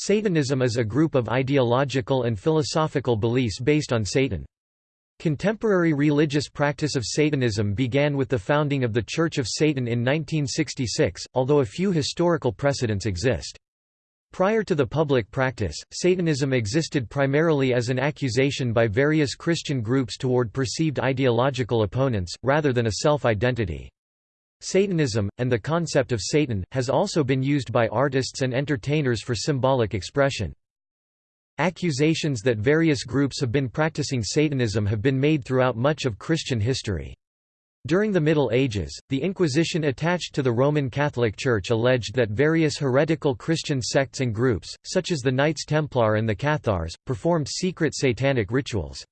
Satanism is a group of ideological and philosophical beliefs based on Satan. Contemporary religious practice of Satanism began with the founding of the Church of Satan in 1966, although a few historical precedents exist. Prior to the public practice, Satanism existed primarily as an accusation by various Christian groups toward perceived ideological opponents, rather than a self-identity. Satanism, and the concept of Satan, has also been used by artists and entertainers for symbolic expression. Accusations that various groups have been practicing Satanism have been made throughout much of Christian history. During the Middle Ages, the Inquisition attached to the Roman Catholic Church alleged that various heretical Christian sects and groups, such as the Knights Templar and the Cathars, performed secret satanic rituals.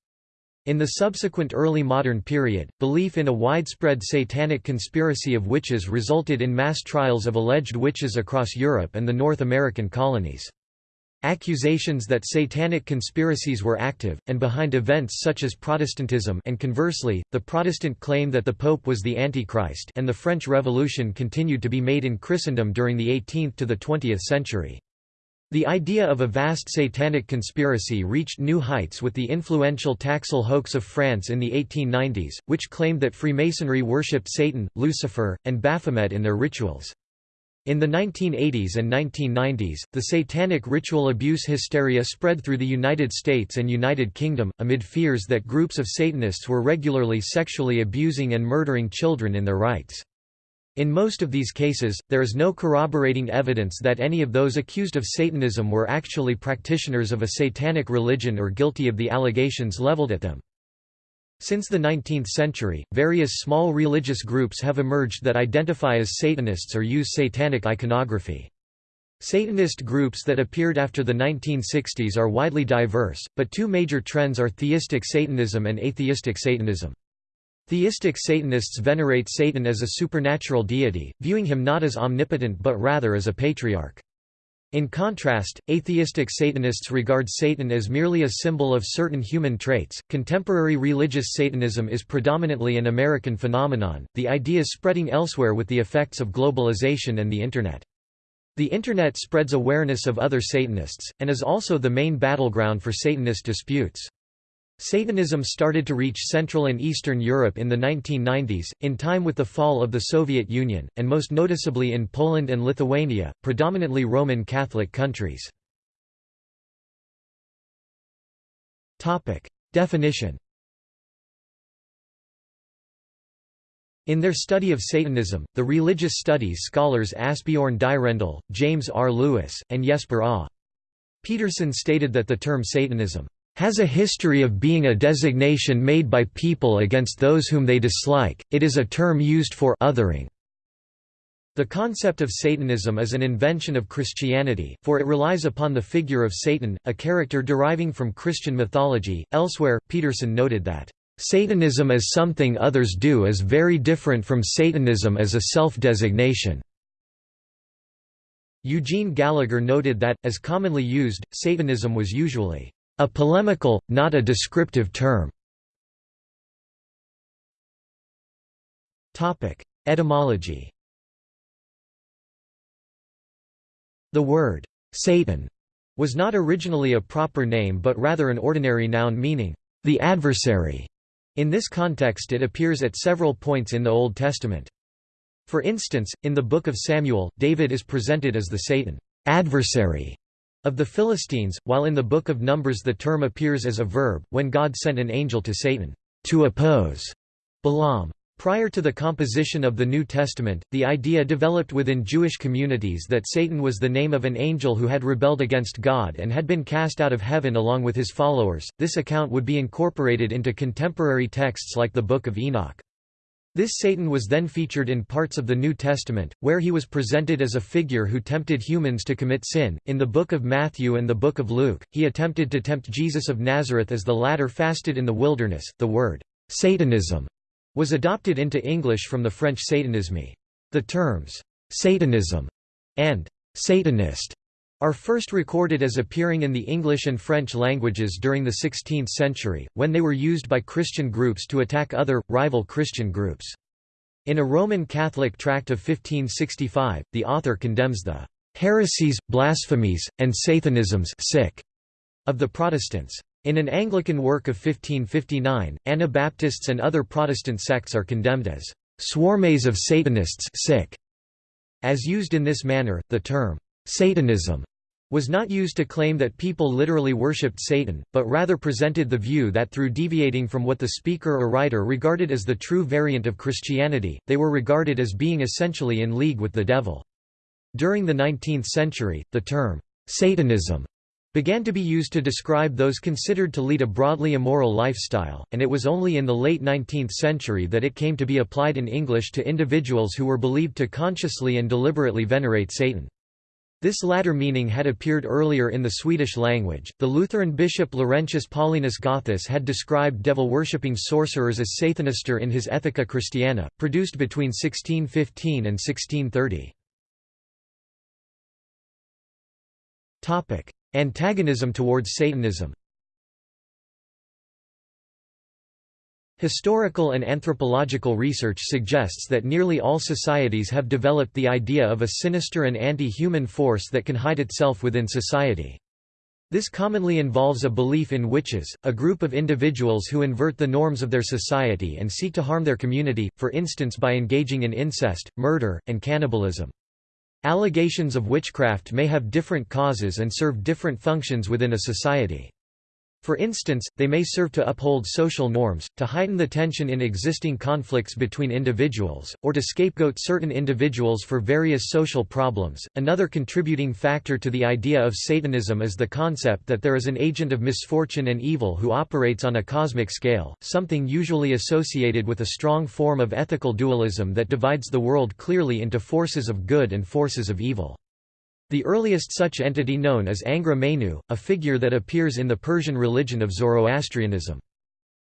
In the subsequent early modern period, belief in a widespread satanic conspiracy of witches resulted in mass trials of alleged witches across Europe and the North American colonies. Accusations that satanic conspiracies were active, and behind events such as Protestantism and conversely, the Protestant claim that the Pope was the Antichrist and the French Revolution continued to be made in Christendom during the 18th to the 20th century. The idea of a vast satanic conspiracy reached new heights with the influential Taxil hoax of France in the 1890s, which claimed that Freemasonry worshipped Satan, Lucifer, and Baphomet in their rituals. In the 1980s and 1990s, the satanic ritual abuse hysteria spread through the United States and United Kingdom, amid fears that groups of Satanists were regularly sexually abusing and murdering children in their rites. In most of these cases, there is no corroborating evidence that any of those accused of Satanism were actually practitioners of a satanic religion or guilty of the allegations leveled at them. Since the 19th century, various small religious groups have emerged that identify as Satanists or use satanic iconography. Satanist groups that appeared after the 1960s are widely diverse, but two major trends are theistic Satanism and atheistic Satanism. Theistic Satanists venerate Satan as a supernatural deity, viewing him not as omnipotent but rather as a patriarch. In contrast, atheistic Satanists regard Satan as merely a symbol of certain human traits. Contemporary religious Satanism is predominantly an American phenomenon, the ideas spreading elsewhere with the effects of globalization and the Internet. The Internet spreads awareness of other Satanists, and is also the main battleground for Satanist disputes. Satanism started to reach Central and Eastern Europe in the 1990s, in time with the fall of the Soviet Union, and most noticeably in Poland and Lithuania, predominantly Roman Catholic countries. Definition In their study of Satanism, the religious studies scholars Asbjorn Dyrendal, James R. Lewis, and Jesper A. Petersen stated that the term Satanism has a history of being a designation made by people against those whom they dislike, it is a term used for othering. The concept of Satanism is an invention of Christianity, for it relies upon the figure of Satan, a character deriving from Christian mythology. Elsewhere, Petersen noted that, Satanism as something others do is very different from Satanism as a self-designation. Eugene Gallagher noted that, as commonly used, Satanism was usually a polemical, not a descriptive term. Etymology The word, Satan, was not originally a proper name but rather an ordinary noun meaning, the adversary. In this context it appears at several points in the Old Testament. For instance, in the Book of Samuel, David is presented as the Satan adversary of the Philistines, while in the Book of Numbers the term appears as a verb, when God sent an angel to Satan, to oppose Balaam. Prior to the composition of the New Testament, the idea developed within Jewish communities that Satan was the name of an angel who had rebelled against God and had been cast out of heaven along with his followers. This account would be incorporated into contemporary texts like the Book of Enoch. This Satan was then featured in parts of the New Testament, where he was presented as a figure who tempted humans to commit sin. In the Book of Matthew and the Book of Luke, he attempted to tempt Jesus of Nazareth as the latter fasted in the wilderness. The word Satanism was adopted into English from the French satanisme. The terms Satanism and Satanist are first recorded as appearing in the English and French languages during the 16th century, when they were used by Christian groups to attack other, rival Christian groups. In a Roman Catholic tract of 1565, the author condemns the heresies, blasphemies, and Satanisms of the Protestants. In an Anglican work of 1559, Anabaptists and other Protestant sects are condemned as swarmes of Satanists sick". as used in this manner, the term Satanism was not used to claim that people literally worshipped Satan, but rather presented the view that through deviating from what the speaker or writer regarded as the true variant of Christianity, they were regarded as being essentially in league with the devil. During the 19th century, the term, Satanism, began to be used to describe those considered to lead a broadly immoral lifestyle, and it was only in the late 19th century that it came to be applied in English to individuals who were believed to consciously and deliberately venerate Satan. This latter meaning had appeared earlier in the Swedish language. The Lutheran bishop Laurentius Paulinus Gothus had described devil-worshipping sorcerers as Sathanister in his Ethica Christiana, produced between 1615 and 1630. Topic: Antagonism towards Satanism. Historical and anthropological research suggests that nearly all societies have developed the idea of a sinister and anti-human force that can hide itself within society. This commonly involves a belief in witches, a group of individuals who invert the norms of their society and seek to harm their community, for instance by engaging in incest, murder, and cannibalism. Allegations of witchcraft may have different causes and serve different functions within a society. For instance, they may serve to uphold social norms, to heighten the tension in existing conflicts between individuals, or to scapegoat certain individuals for various social problems. Another contributing factor to the idea of Satanism is the concept that there is an agent of misfortune and evil who operates on a cosmic scale, something usually associated with a strong form of ethical dualism that divides the world clearly into forces of good and forces of evil. The earliest such entity known is Angra Mainyu, a figure that appears in the Persian religion of Zoroastrianism.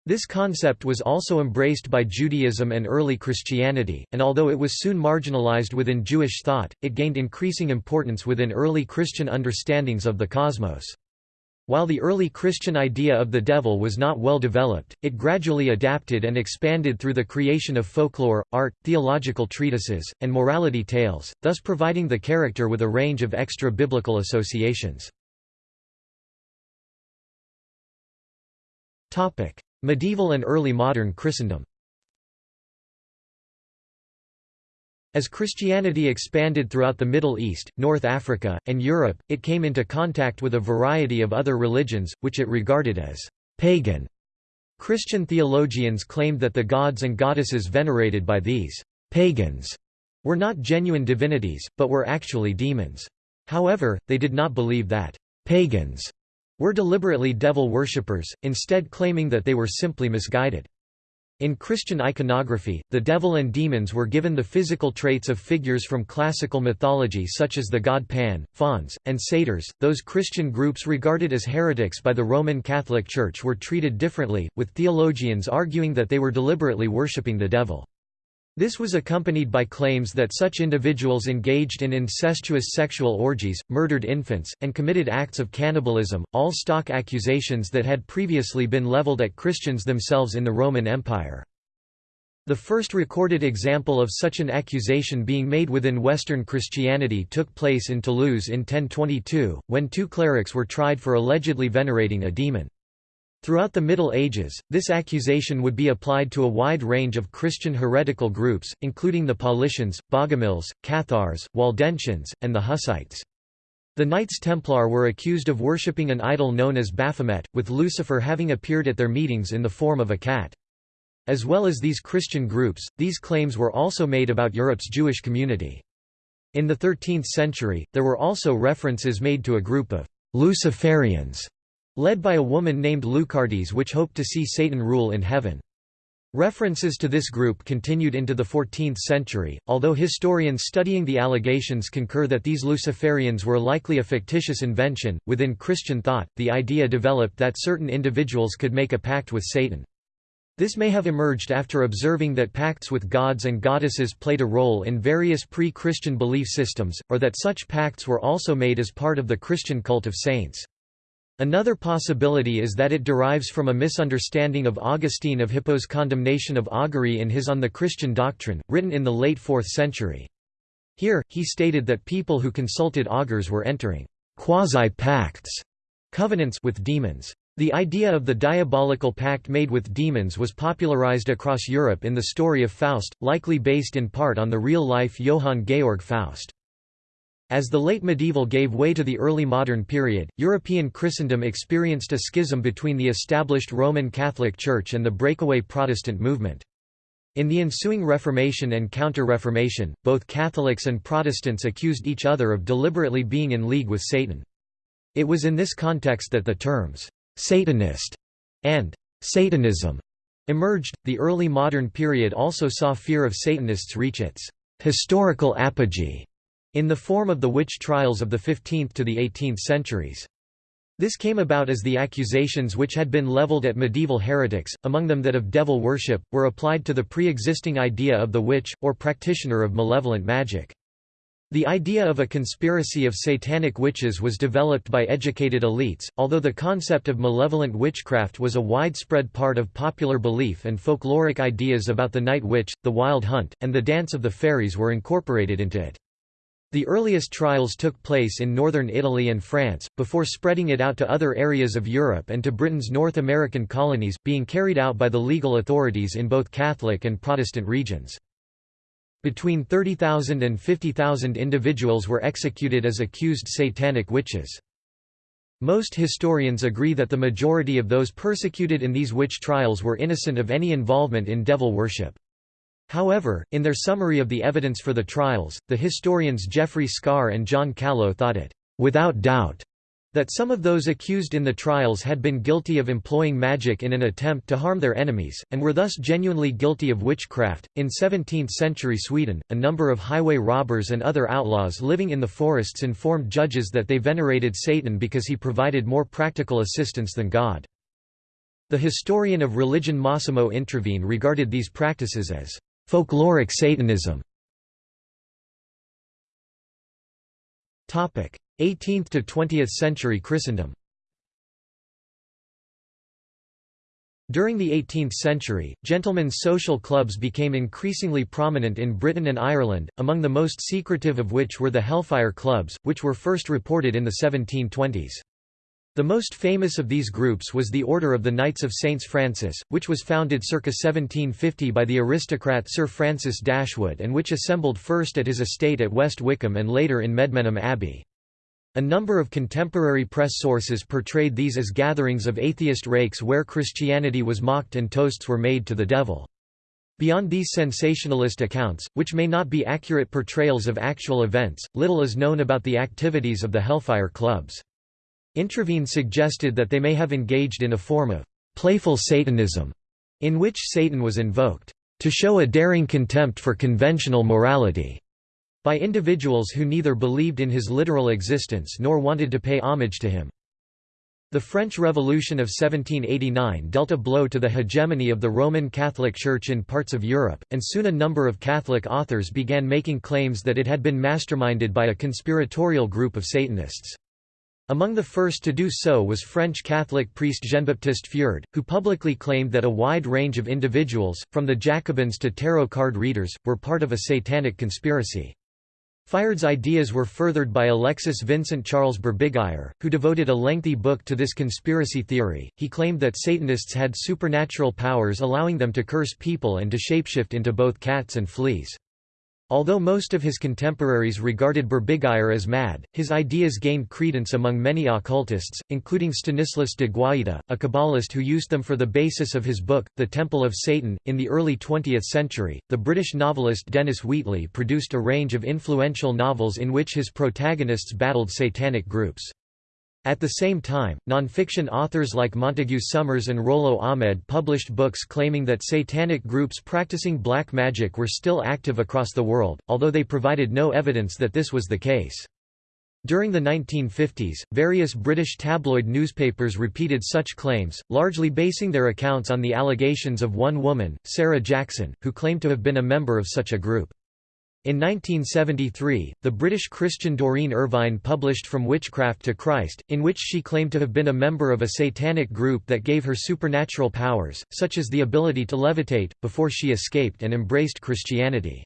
This concept was also embraced by Judaism and early Christianity, and although it was soon marginalized within Jewish thought, it gained increasing importance within early Christian understandings of the cosmos. While the early Christian idea of the devil was not well developed, it gradually adapted and expanded through the creation of folklore, art, theological treatises, and morality tales, thus providing the character with a range of extra-biblical associations. Medieval and early modern Christendom As Christianity expanded throughout the Middle East, North Africa, and Europe, it came into contact with a variety of other religions, which it regarded as pagan. Christian theologians claimed that the gods and goddesses venerated by these pagans were not genuine divinities, but were actually demons. However, they did not believe that pagans were deliberately devil worshippers, instead claiming that they were simply misguided. In Christian iconography, the devil and demons were given the physical traits of figures from classical mythology such as the god Pan, fauns, and satyrs. Those Christian groups regarded as heretics by the Roman Catholic Church were treated differently, with theologians arguing that they were deliberately worshipping the devil. This was accompanied by claims that such individuals engaged in incestuous sexual orgies, murdered infants, and committed acts of cannibalism, all stock accusations that had previously been leveled at Christians themselves in the Roman Empire. The first recorded example of such an accusation being made within Western Christianity took place in Toulouse in 1022, when two clerics were tried for allegedly venerating a demon. Throughout the Middle Ages, this accusation would be applied to a wide range of Christian heretical groups, including the Paulicians, Bogomils, Cathars, Waldensians, and the Hussites. The Knights Templar were accused of worshipping an idol known as Baphomet, with Lucifer having appeared at their meetings in the form of a cat. As well as these Christian groups, these claims were also made about Europe's Jewish community. In the 13th century, there were also references made to a group of Luciferians led by a woman named Lucardis which hoped to see Satan rule in heaven. References to this group continued into the 14th century, although historians studying the allegations concur that these Luciferians were likely a fictitious invention. Within Christian thought, the idea developed that certain individuals could make a pact with Satan. This may have emerged after observing that pacts with gods and goddesses played a role in various pre-Christian belief systems, or that such pacts were also made as part of the Christian cult of saints. Another possibility is that it derives from a misunderstanding of Augustine of Hippo's condemnation of augury in his On the Christian Doctrine, written in the late 4th century. Here, he stated that people who consulted augurs were entering quasi-pacts covenants with demons. The idea of the diabolical pact made with demons was popularized across Europe in the story of Faust, likely based in part on the real-life Johann Georg Faust. As the late medieval gave way to the early modern period, European Christendom experienced a schism between the established Roman Catholic Church and the breakaway Protestant movement. In the ensuing Reformation and Counter-Reformation, both Catholics and Protestants accused each other of deliberately being in league with Satan. It was in this context that the terms, "'Satanist' and "'Satanism' emerged. The early modern period also saw fear of Satanists reach its "'historical apogee' in the form of the witch trials of the 15th to the 18th centuries. This came about as the accusations which had been leveled at medieval heretics, among them that of devil worship, were applied to the pre-existing idea of the witch, or practitioner of malevolent magic. The idea of a conspiracy of satanic witches was developed by educated elites, although the concept of malevolent witchcraft was a widespread part of popular belief and folkloric ideas about the night witch, the wild hunt, and the dance of the fairies were incorporated into it. The earliest trials took place in northern Italy and France, before spreading it out to other areas of Europe and to Britain's North American colonies, being carried out by the legal authorities in both Catholic and Protestant regions. Between 30,000 and 50,000 individuals were executed as accused satanic witches. Most historians agree that the majority of those persecuted in these witch trials were innocent of any involvement in devil worship. However, in their summary of the evidence for the trials, the historians Geoffrey Scarre and John Callow thought it, without doubt, that some of those accused in the trials had been guilty of employing magic in an attempt to harm their enemies, and were thus genuinely guilty of witchcraft. In 17th century Sweden, a number of highway robbers and other outlaws living in the forests informed judges that they venerated Satan because he provided more practical assistance than God. The historian of religion Massimo Introvigne regarded these practices as folkloric Satanism. 18th to 20th century Christendom During the 18th century, gentlemen's social clubs became increasingly prominent in Britain and Ireland, among the most secretive of which were the Hellfire Clubs, which were first reported in the 1720s. The most famous of these groups was the Order of the Knights of Saints Francis, which was founded circa 1750 by the aristocrat Sir Francis Dashwood and which assembled first at his estate at West Wycombe and later in Medmenham Abbey. A number of contemporary press sources portrayed these as gatherings of atheist rakes where Christianity was mocked and toasts were made to the devil. Beyond these sensationalist accounts, which may not be accurate portrayals of actual events, little is known about the activities of the Hellfire Clubs. Introvigne suggested that they may have engaged in a form of playful Satanism, in which Satan was invoked to show a daring contempt for conventional morality by individuals who neither believed in his literal existence nor wanted to pay homage to him. The French Revolution of 1789 dealt a blow to the hegemony of the Roman Catholic Church in parts of Europe, and soon a number of Catholic authors began making claims that it had been masterminded by a conspiratorial group of Satanists. Among the first to do so was French Catholic priest Jean-Baptiste Fiard, who publicly claimed that a wide range of individuals, from the Jacobins to tarot card readers, were part of a satanic conspiracy. Fiard's ideas were furthered by Alexis Vincent Charles Berbiguier, who devoted a lengthy book to this conspiracy theory. He claimed that Satanists had supernatural powers allowing them to curse people and to shapeshift into both cats and fleas. Although most of his contemporaries regarded Berbiguier as mad, his ideas gained credence among many occultists, including Stanislas de Guaita, a Kabbalist who used them for the basis of his book, The Temple of Satan. In the early 20th century, the British novelist Dennis Wheatley produced a range of influential novels in which his protagonists battled satanic groups. At the same time, nonfiction authors like Montague Summers and Rollo Ahmed published books claiming that satanic groups practicing black magic were still active across the world, although they provided no evidence that this was the case. During the 1950s, various British tabloid newspapers repeated such claims, largely basing their accounts on the allegations of one woman, Sarah Jackson, who claimed to have been a member of such a group. In 1973, the British Christian Doreen Irvine published From Witchcraft to Christ, in which she claimed to have been a member of a satanic group that gave her supernatural powers, such as the ability to levitate, before she escaped and embraced Christianity.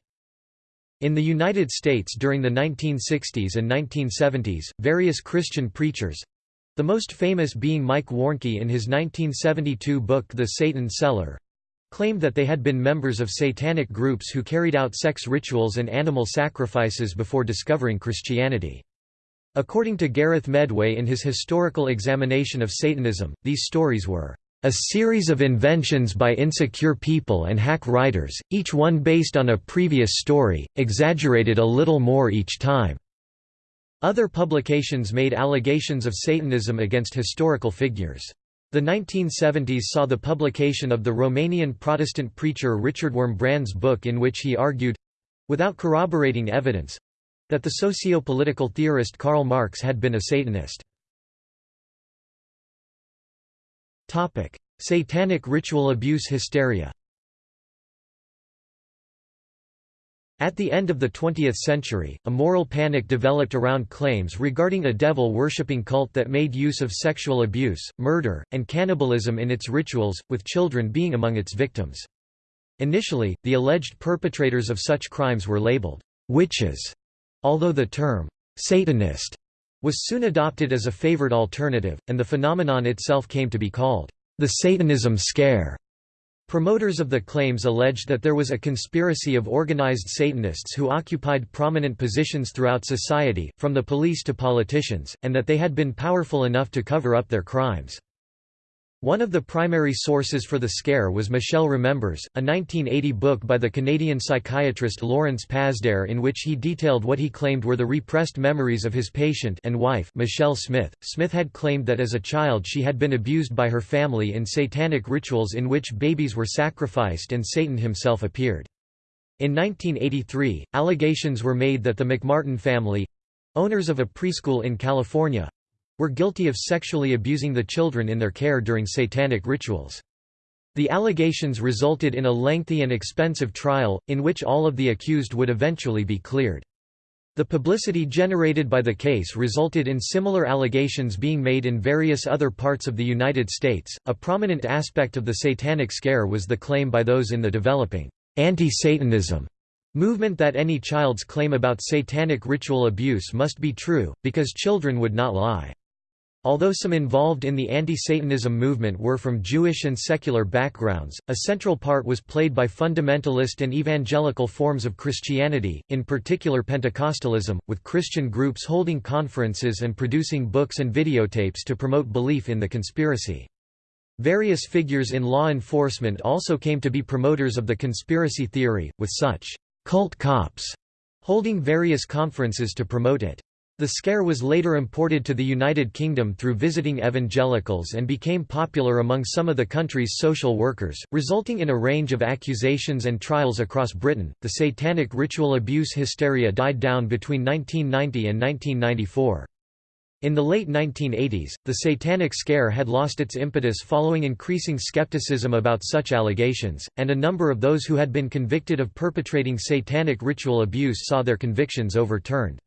In the United States during the 1960s and 1970s, various Christian preachers—the most famous being Mike Warnke in his 1972 book The Satan Seller, claimed that they had been members of satanic groups who carried out sex rituals and animal sacrifices before discovering Christianity. According to Gareth Medway in his historical examination of Satanism, these stories were a series of inventions by insecure people and hack writers, each one based on a previous story, exaggerated a little more each time. Other publications made allegations of Satanism against historical figures. The 1970s saw the publication of the Romanian Protestant preacher Richard Wurmbrand's book in which he argued—without corroborating evidence—that the socio-political theorist Karl Marx had been a Satanist. Satanic ritual abuse hysteria At the end of the 20th century, a moral panic developed around claims regarding a devil-worshipping cult that made use of sexual abuse, murder, and cannibalism in its rituals, with children being among its victims. Initially, the alleged perpetrators of such crimes were labeled witches, although the term Satanist was soon adopted as a favored alternative, and the phenomenon itself came to be called the Satanism scare. Promoters of the claims alleged that there was a conspiracy of organized Satanists who occupied prominent positions throughout society, from the police to politicians, and that they had been powerful enough to cover up their crimes. One of the primary sources for the scare was Michelle Remembers, a 1980 book by the Canadian psychiatrist Lawrence Pazder in which he detailed what he claimed were the repressed memories of his patient and wife Michelle Smith. Smith had claimed that as a child she had been abused by her family in satanic rituals in which babies were sacrificed and Satan himself appeared. In 1983, allegations were made that the McMartin family—owners of a preschool in California, were guilty of sexually abusing the children in their care during satanic rituals. The allegations resulted in a lengthy and expensive trial, in which all of the accused would eventually be cleared. The publicity generated by the case resulted in similar allegations being made in various other parts of the United States. A prominent aspect of the Satanic Scare was the claim by those in the developing anti Satanism movement that any child's claim about satanic ritual abuse must be true, because children would not lie. Although some involved in the anti-Satanism movement were from Jewish and secular backgrounds, a central part was played by fundamentalist and evangelical forms of Christianity, in particular Pentecostalism, with Christian groups holding conferences and producing books and videotapes to promote belief in the conspiracy. Various figures in law enforcement also came to be promoters of the conspiracy theory, with such cult cops holding various conferences to promote it. The scare was later imported to the United Kingdom through visiting evangelicals and became popular among some of the country's social workers, resulting in a range of accusations and trials across Britain. The satanic ritual abuse hysteria died down between 1990 and 1994. In the late 1980s, the Satanic Scare had lost its impetus following increasing skepticism about such allegations, and a number of those who had been convicted of perpetrating satanic ritual abuse saw their convictions overturned.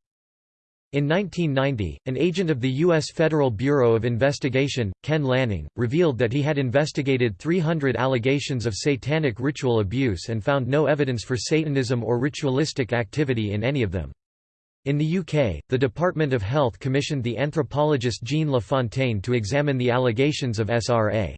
In 1990, an agent of the U.S. Federal Bureau of Investigation, Ken Lanning, revealed that he had investigated 300 allegations of satanic ritual abuse and found no evidence for Satanism or ritualistic activity in any of them. In the UK, the Department of Health commissioned the anthropologist Jean LaFontaine to examine the allegations of SRA.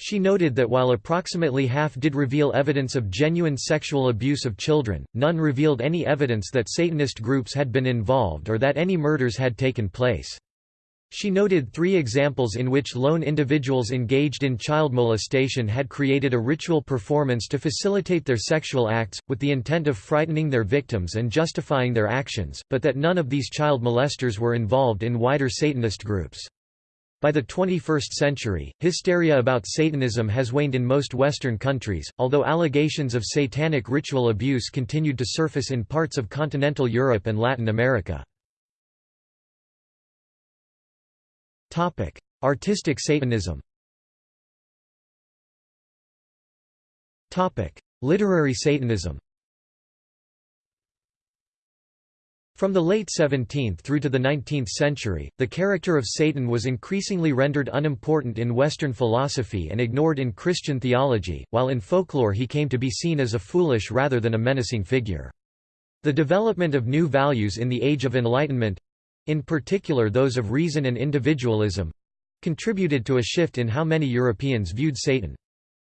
She noted that while approximately half did reveal evidence of genuine sexual abuse of children, none revealed any evidence that Satanist groups had been involved or that any murders had taken place. She noted three examples in which lone individuals engaged in child molestation had created a ritual performance to facilitate their sexual acts, with the intent of frightening their victims and justifying their actions, but that none of these child molesters were involved in wider Satanist groups. By the 21st century, hysteria about Satanism has waned in most Western countries, although allegations of satanic ritual abuse continued to surface in parts of continental Europe and Latin America. Artistic Satanism Literary Satanism From the late 17th through to the 19th century, the character of Satan was increasingly rendered unimportant in Western philosophy and ignored in Christian theology, while in folklore he came to be seen as a foolish rather than a menacing figure. The development of new values in the Age of Enlightenment—in particular those of reason and individualism—contributed to a shift in how many Europeans viewed Satan.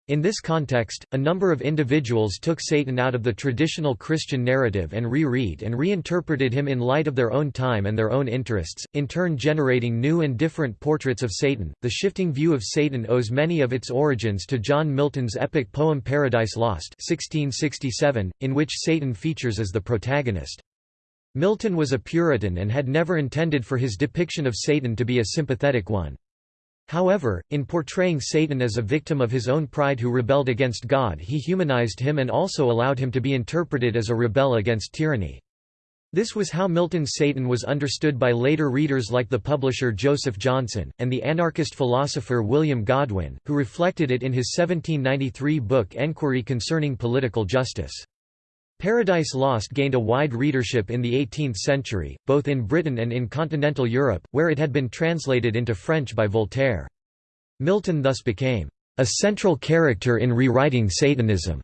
In this context, a number of individuals took Satan out of the traditional Christian narrative and re-read and reinterpreted him in light of their own time and their own interests, in turn generating new and different portraits of Satan. The shifting view of Satan owes many of its origins to John Milton's epic poem Paradise Lost (1667), in which Satan features as the protagonist. Milton was a Puritan and had never intended for his depiction of Satan to be a sympathetic one. However, in portraying Satan as a victim of his own pride who rebelled against God he humanized him and also allowed him to be interpreted as a rebel against tyranny. This was how Milton's Satan was understood by later readers like the publisher Joseph Johnson, and the anarchist philosopher William Godwin, who reflected it in his 1793 book Enquiry Concerning Political Justice. Paradise Lost gained a wide readership in the 18th century, both in Britain and in continental Europe, where it had been translated into French by Voltaire. Milton thus became a central character in rewriting Satanism,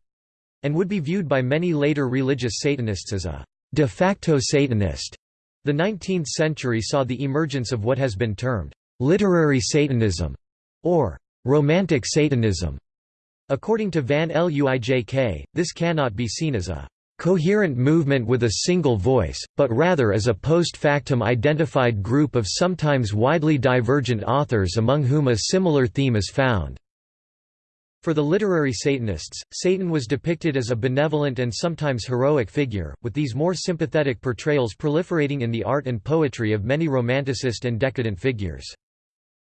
and would be viewed by many later religious Satanists as a de facto Satanist. The 19th century saw the emergence of what has been termed literary Satanism or romantic Satanism. According to Van Luijk, this cannot be seen as a coherent movement with a single voice, but rather as a post-factum identified group of sometimes widely divergent authors among whom a similar theme is found. For the literary Satanists, Satan was depicted as a benevolent and sometimes heroic figure, with these more sympathetic portrayals proliferating in the art and poetry of many romanticist and decadent figures.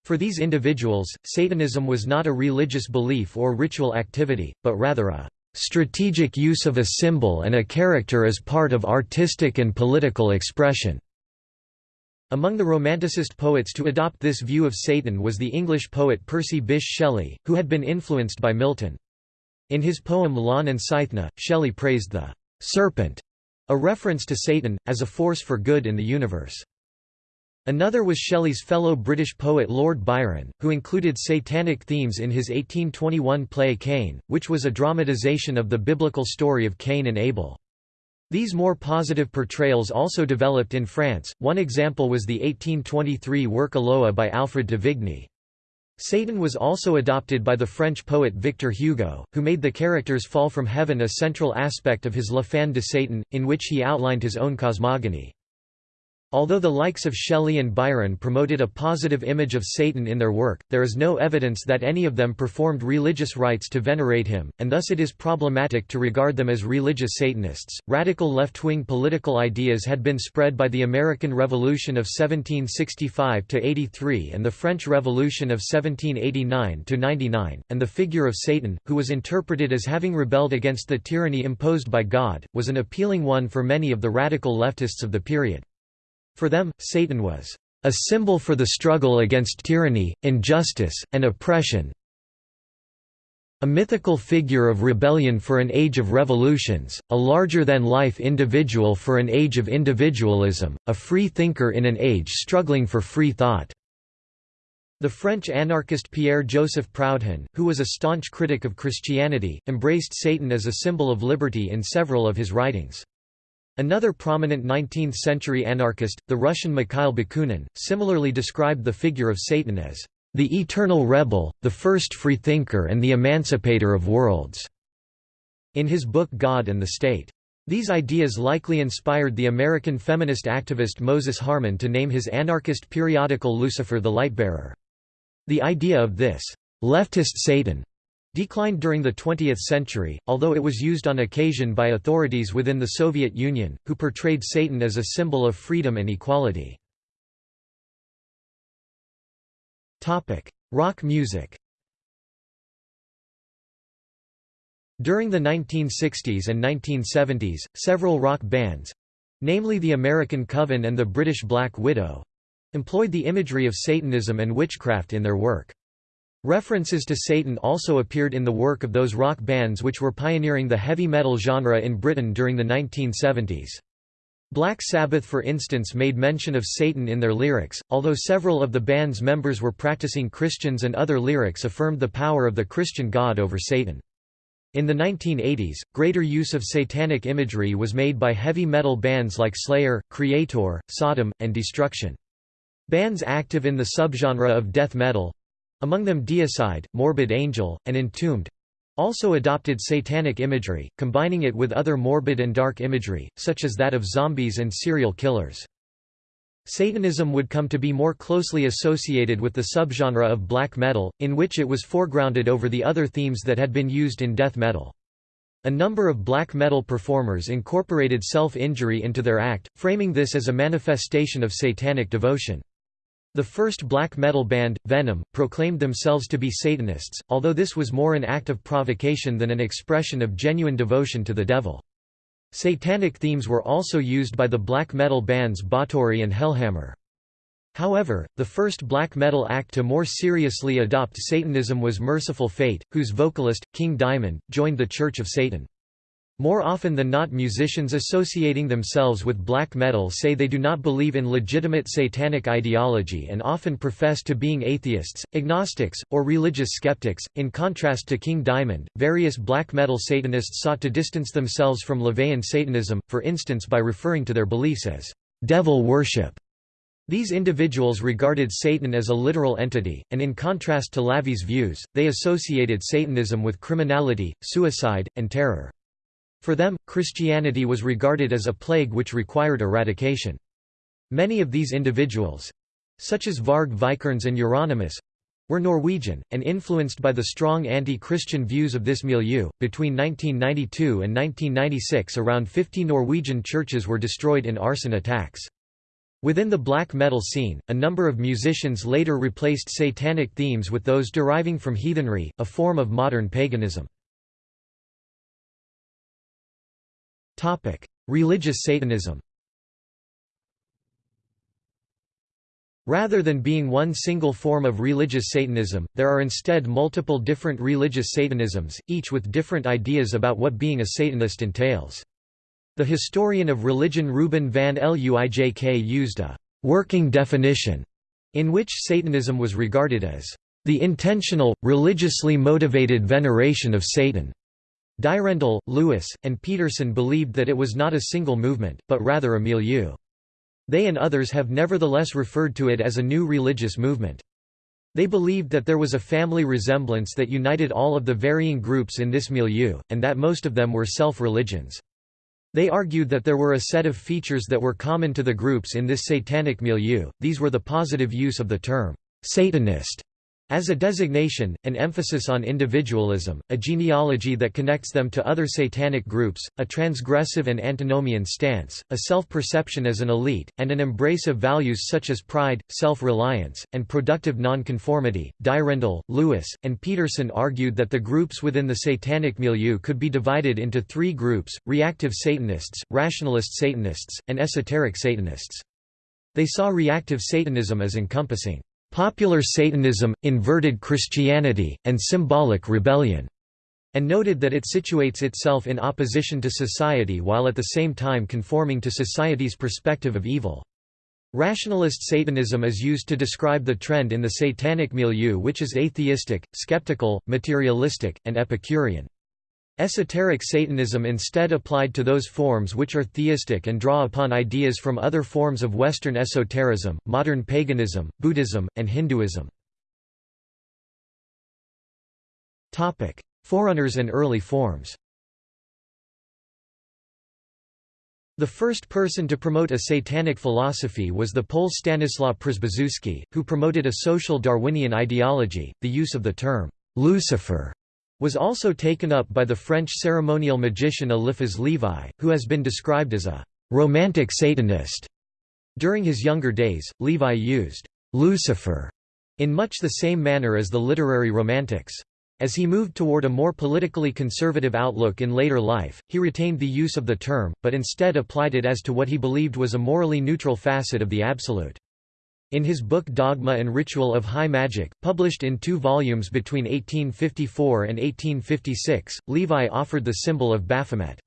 For these individuals, Satanism was not a religious belief or ritual activity, but rather a strategic use of a symbol and a character as part of artistic and political expression. Among the Romanticist poets to adopt this view of Satan was the English poet Percy Bysshe Shelley, who had been influenced by Milton. In his poem Laon and Cythna, Shelley praised the «serpent», a reference to Satan, as a force for good in the universe. Another was Shelley's fellow British poet Lord Byron, who included satanic themes in his 1821 play Cain, which was a dramatization of the biblical story of Cain and Abel. These more positive portrayals also developed in France, one example was the 1823 work Eloa by Alfred de Vigny. Satan was also adopted by the French poet Victor Hugo, who made the characters fall from heaven a central aspect of his La Fin de Satan, in which he outlined his own cosmogony. Although the likes of Shelley and Byron promoted a positive image of Satan in their work, there is no evidence that any of them performed religious rites to venerate him, and thus it is problematic to regard them as religious Satanists. Radical left wing political ideas had been spread by the American Revolution of 1765 83 and the French Revolution of 1789 99, and the figure of Satan, who was interpreted as having rebelled against the tyranny imposed by God, was an appealing one for many of the radical leftists of the period. For them, Satan was a symbol for the struggle against tyranny, injustice, and oppression, a mythical figure of rebellion for an age of revolutions, a larger-than-life individual for an age of individualism, a free thinker in an age struggling for free thought." The French anarchist Pierre-Joseph Proudhon, who was a staunch critic of Christianity, embraced Satan as a symbol of liberty in several of his writings. Another prominent 19th-century anarchist, the Russian Mikhail Bakunin, similarly described the figure of Satan as the eternal rebel, the first freethinker and the emancipator of worlds", in his book God and the State. These ideas likely inspired the American feminist activist Moses Harman to name his anarchist periodical Lucifer the Lightbearer. The idea of this leftist Satan declined during the 20th century, although it was used on occasion by authorities within the Soviet Union, who portrayed Satan as a symbol of freedom and equality. Rock music During the 1960s and 1970s, several rock bands—namely the American Coven and the British Black Widow—employed the imagery of Satanism and witchcraft in their work. References to Satan also appeared in the work of those rock bands which were pioneering the heavy metal genre in Britain during the 1970s. Black Sabbath for instance made mention of Satan in their lyrics, although several of the band's members were practicing Christians and other lyrics affirmed the power of the Christian God over Satan. In the 1980s, greater use of satanic imagery was made by heavy metal bands like Slayer, Kreator, Sodom, and Destruction. Bands active in the subgenre of death metal—among them Deicide, Morbid Angel, and Entombed—also adopted satanic imagery, combining it with other morbid and dark imagery, such as that of zombies and serial killers. Satanism would come to be more closely associated with the subgenre of black metal, in which it was foregrounded over the other themes that had been used in death metal. A number of black metal performers incorporated self-injury into their act, framing this as a manifestation of satanic devotion. The first black metal band, Venom, proclaimed themselves to be Satanists, although this was more an act of provocation than an expression of genuine devotion to the devil. Satanic themes were also used by the black metal bands Bathory and Hellhammer. However, the first black metal act to more seriously adopt Satanism was Mercyful Fate, whose vocalist, King Diamond, joined the Church of Satan. More often than not musicians associating themselves with black metal say they do not believe in legitimate satanic ideology and often profess to being atheists, agnostics, or religious skeptics. In contrast to King Diamond, various black metal Satanists sought to distance themselves from LaVeyan Satanism, for instance by referring to their beliefs as devil worship. These individuals regarded Satan as a literal entity, and in contrast to LaVey's views, they associated Satanism with criminality, suicide, and terror. For them, Christianity was regarded as a plague which required eradication. Many of these individuals—such as Varg Vikernes and Euronymous—were Norwegian, and influenced by the strong anti-Christian views of this milieu. Between 1992 and 1996 around 50 Norwegian churches were destroyed in arson attacks. Within the black metal scene, a number of musicians later replaced satanic themes with those deriving from heathenry, a form of modern paganism. Religious Satanism Rather than being one single form of religious Satanism, there are instead multiple different religious Satanisms, each with different ideas about what being a Satanist entails. The historian of religion Reuben van Luijk used a «working definition» in which Satanism was regarded as «the intentional, religiously motivated veneration of Satan». Dyrendal, Lewis, and Petersen believed that it was not a single movement, but rather a milieu. They and others have nevertheless referred to it as a new religious movement. They believed that there was a family resemblance that united all of the varying groups in this milieu, and that most of them were self-religions. They argued that there were a set of features that were common to the groups in this satanic milieu, these were the positive use of the term, Satanist, as a designation, an emphasis on individualism, a genealogy that connects them to other satanic groups, a transgressive and antinomian stance, a self-perception as an elite, and an embrace of values such as pride, self-reliance, and productive nonconformity. Dyrendal, Lewis, and Petersen argued that the groups within the satanic milieu could be divided into three groups, reactive Satanists, rationalist Satanists, and esoteric Satanists. They saw reactive Satanism as encompassing popular Satanism, inverted Christianity, and symbolic rebellion, and noted that it situates itself in opposition to society while at the same time conforming to society's perspective of evil. Rationalist Satanism is used to describe the trend in the satanic milieu which is atheistic, skeptical, materialistic, and Epicurean. Esoteric Satanism instead applied to those forms which are theistic and draw upon ideas from other forms of Western esotericism, modern paganism, Buddhism, and Hinduism. Forerunners and early forms The first person to promote a satanic philosophy was the Pole Stanislaw Przybyszewski, who promoted a social Darwinian ideology. The use of the term Lucifer was also taken up by the French ceremonial magician Eliphas Levi, who has been described as a «romantic Satanist». During his younger days, Levi used «Lucifer» in much the same manner as the literary Romantics. As he moved toward a more politically conservative outlook in later life, he retained the use of the term, but instead applied it as to what he believed was a morally neutral facet of the Absolute. In his book Dogma and Ritual of High Magic, published in two volumes between 1854 and 1856, Levi offered the symbol of Baphomet.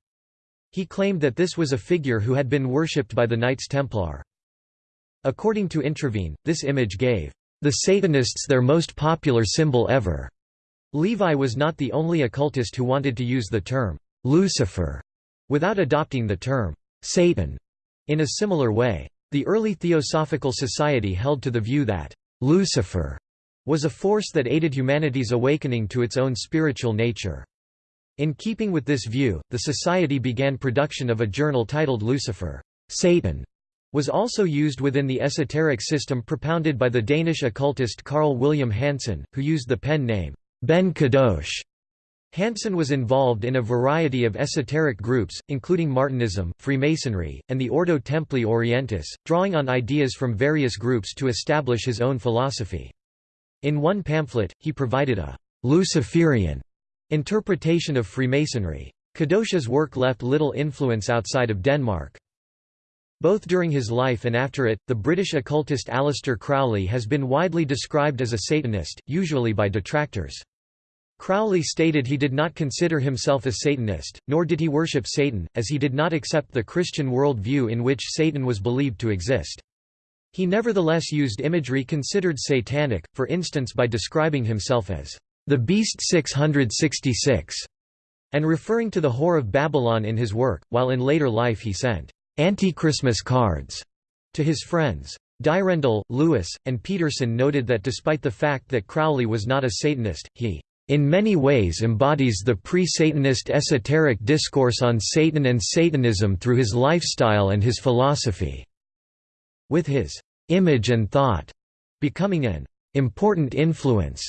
He claimed that this was a figure who had been worshipped by the Knights Templar. According to Introvigne, this image gave the Satanists their most popular symbol ever. Levi was not the only occultist who wanted to use the term Lucifer without adopting the term Satan in a similar way. The early Theosophical Society held to the view that Lucifer was a force that aided humanity's awakening to its own spiritual nature. In keeping with this view, the Society began production of a journal titled Lucifer. Satan was also used within the esoteric system propounded by the Danish occultist Carl William Hansen, who used the pen name Ben Kadosh. Hansen was involved in a variety of esoteric groups, including Martinism, Freemasonry, and the Ordo Templi Orientis, drawing on ideas from various groups to establish his own philosophy. In one pamphlet, he provided a Luciferian interpretation of Freemasonry. Kadosh's work left little influence outside of Denmark. Both during his life and after it, the British occultist Aleister Crowley has been widely described as a Satanist, usually by detractors. Crowley stated he did not consider himself a Satanist, nor did he worship Satan, as he did not accept the Christian world view in which Satan was believed to exist. He nevertheless used imagery considered satanic, for instance by describing himself as the Beast 666, and referring to the Whore of Babylon in his work, while in later life he sent anti-Christmas cards to his friends. Dyrendal, Lewis, and Petersen noted that despite the fact that Crowley was not a Satanist, he in many ways embodies the pre-Satanist esoteric discourse on Satan and Satanism through his lifestyle and his philosophy. With his image and thought becoming an important influence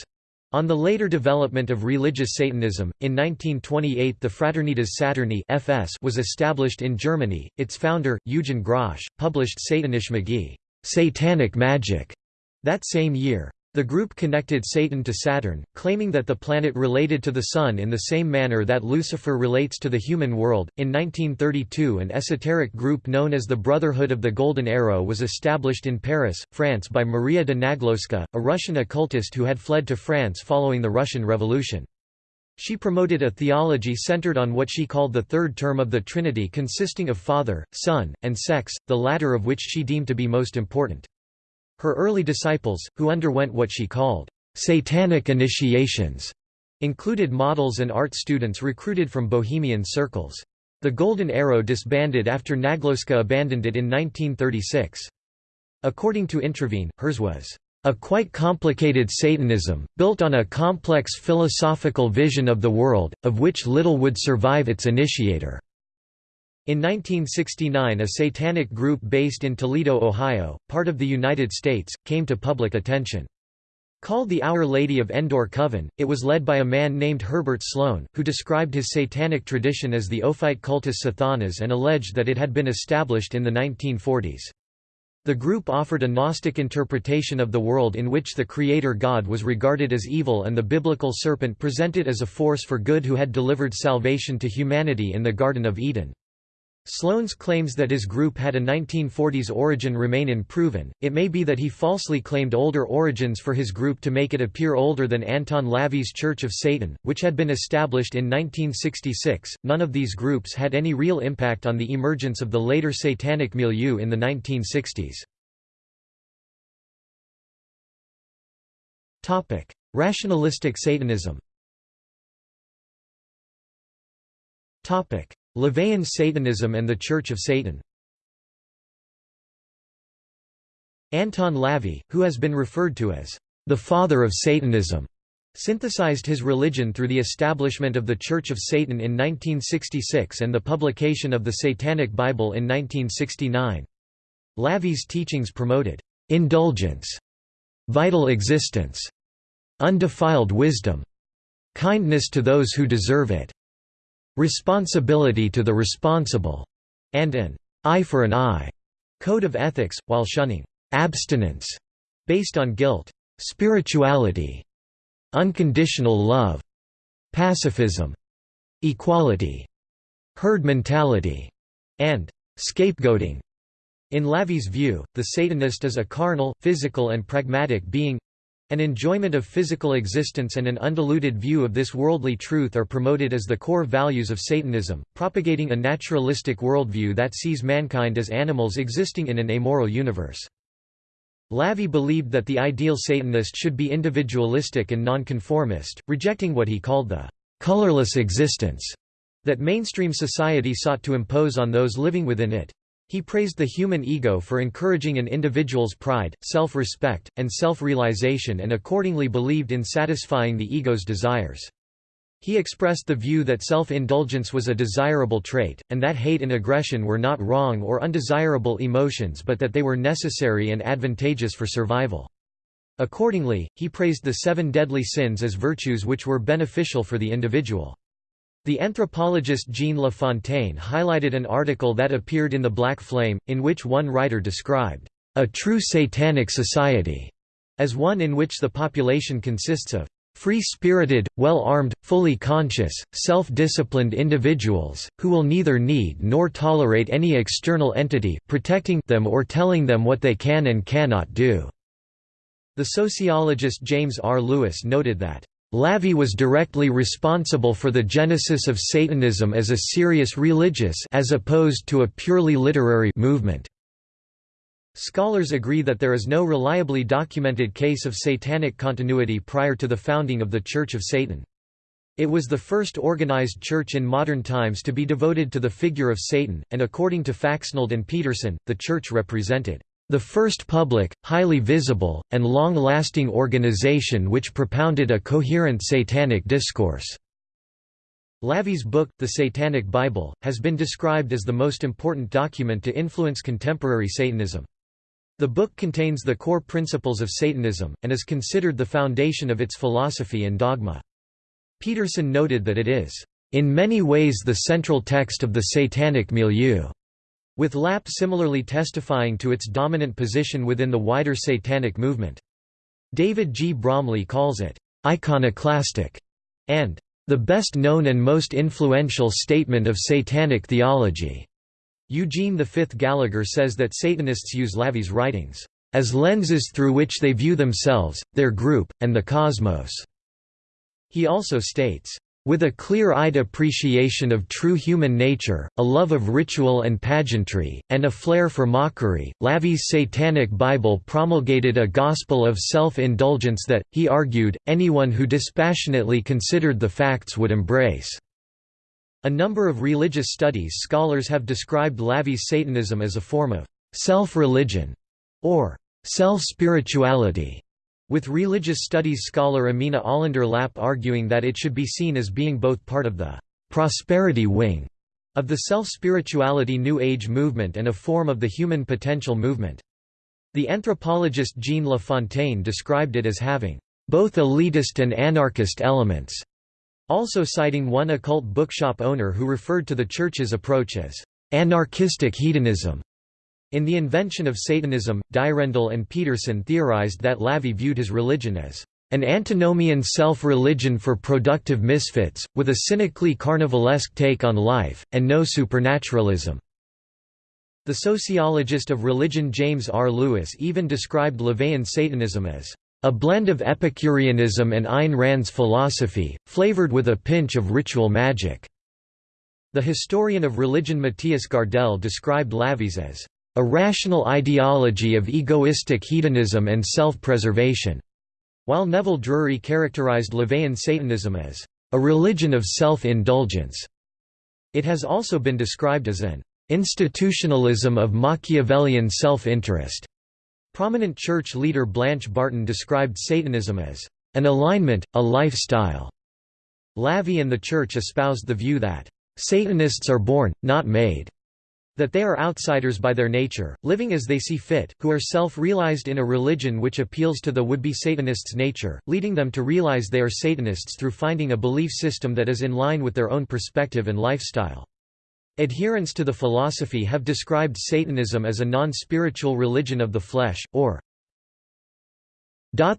on the later development of religious Satanism, in 1928 the Fraternitas Saturni (FS) was established in Germany. Its founder, Eugen Grosch, published Satanische Magie, Satanic Magic, that same year. The group connected Satan to Saturn, claiming that the planet related to the Sun in the same manner that Lucifer relates to the human world. In 1932, an esoteric group known as the Brotherhood of the Golden Arrow was established in Paris, France by Maria de Naglowska, a Russian occultist who had fled to France following the Russian Revolution. She promoted a theology centered on what she called the third term of the Trinity consisting of Father, Son, and Sex, the latter of which she deemed to be most important. Her early disciples, who underwent what she called satanic initiations, included models and art students recruited from bohemian circles. The Golden Arrow disbanded after Naglowska abandoned it in 1936. According to Introvigne, hers was a quite complicated Satanism, built on a complex philosophical vision of the world, of which little would survive its initiator. In 1969 a satanic group based in Toledo, Ohio, part of the United States, came to public attention. Called the Our Lady of Endor Coven, it was led by a man named Herbert Sloane, who described his satanic tradition as the Ophite cultus Sathanas and alleged that it had been established in the 1940s. The group offered a Gnostic interpretation of the world in which the Creator God was regarded as evil and the biblical serpent presented as a force for good who had delivered salvation to humanity in the Garden of Eden. Sloane's claims that his group had a 1940s origin remain unproven. It may be that he falsely claimed older origins for his group to make it appear older than Anton LaVey's Church of Satan, which had been established in 1966. None of these groups had any real impact on the emergence of the later satanic milieu in the 1960s. Topic: Rationalistic Satanism. Topic: LaVeyan Satanism and the Church of Satan Anton LaVey, who has been referred to as the father of Satanism, synthesized his religion through the establishment of the Church of Satan in 1966 and the publication of the Satanic Bible in 1969. LaVey's teachings promoted indulgence, vital existence, undefiled wisdom, kindness to those who deserve it, responsibility to the responsible, and an eye for an eye code of ethics, while shunning abstinence based on guilt, spirituality, unconditional love, pacifism, equality, herd mentality, and scapegoating. In LaVey's view, the Satanist is a carnal, physical and pragmatic being, an enjoyment of physical existence and an undiluted view of this worldly truth are promoted as the core values of Satanism, propagating a naturalistic worldview that sees mankind as animals existing in an amoral universe. LaVey believed that the ideal Satanist should be individualistic and nonconformist, rejecting what he called the «colorless existence» that mainstream society sought to impose on those living within it. He praised the human ego for encouraging an individual's pride, self-respect, and self-realization and accordingly believed in satisfying the ego's desires. He expressed the view that self-indulgence was a desirable trait, and that hate and aggression were not wrong or undesirable emotions but that they were necessary and advantageous for survival. Accordingly, he praised the seven deadly sins as virtues which were beneficial for the individual. The anthropologist Jean LaFontaine highlighted an article that appeared in The Black Flame, in which one writer described, "...a true satanic society," as one in which the population consists of free-spirited, well-armed, fully conscious, self-disciplined individuals, who will neither need nor tolerate any external entity protecting them or telling them what they can and cannot do." The sociologist James R. Lewis noted that LaVey was directly responsible for the genesis of Satanism as a serious religious as opposed to a purely literary movement. Scholars agree that there is no reliably documented case of satanic continuity prior to the founding of the Church of Satan. It was the first organized church in modern times to be devoted to the figure of Satan, and according to Faxneld and Petersen, the church represented the first public, highly visible, and long-lasting organization which propounded a coherent satanic discourse. LaVey's book, The Satanic Bible, has been described as the most important document to influence contemporary Satanism. The book contains the core principles of Satanism, and is considered the foundation of its philosophy and dogma. Petersen noted that it is, "...in many ways the central text of the Satanic milieu." With Lapp similarly testifying to its dominant position within the wider Satanic movement. David G. Bromley calls it, "...iconoclastic", and "...the best known and most influential statement of Satanic theology." Eugene V. Gallagher says that Satanists use LaVey's writings, "...as lenses through which they view themselves, their group, and the cosmos." He also states, with a clear-eyed appreciation of true human nature, a love of ritual and pageantry, and a flair for mockery, LaVey's Satanic Bible promulgated a gospel of self-indulgence that, he argued, anyone who dispassionately considered the facts would embrace. A number of religious studies scholars have described LaVey's Satanism as a form of self-religion, or self-spirituality with religious studies scholar Amina Olander Lapp arguing that it should be seen as being both part of the «prosperity wing» of the self-spirituality New Age movement and a form of the human potential movement. The anthropologist Jean LaFontaine described it as having both elitist and anarchist elements, also citing one occult bookshop owner who referred to the Church's approach as anarchistic hedonism. In The Invention of Satanism, Dyrendal and Petersen theorized that LaVey viewed his religion as an antinomian self-religion for productive misfits, with a cynically carnivalesque take on life, and no supernaturalism. The sociologist of religion James R. Lewis even described LaVeyan Satanism as a blend of Epicureanism and Ayn Rand's philosophy, flavored with a pinch of ritual magic. The historian of religion Mattias Gardell described LaVey's as a rational ideology of egoistic hedonism and self-preservation, while Neville Drury characterized LaVeyan Satanism as a religion of self-indulgence. It has also been described as an institutionalism of Machiavellian self-interest. Prominent church leader Blanche Barton described Satanism as an alignment, a lifestyle. LaVey and the Church espoused the view that Satanists are born, not made. That they are outsiders by their nature, living as they see fit, who are self-realized in a religion which appeals to the would-be Satanist's nature, leading them to realize they are Satanists through finding a belief system that is in line with their own perspective and lifestyle. Adherents to the philosophy have described Satanism as a non-spiritual religion of the flesh, or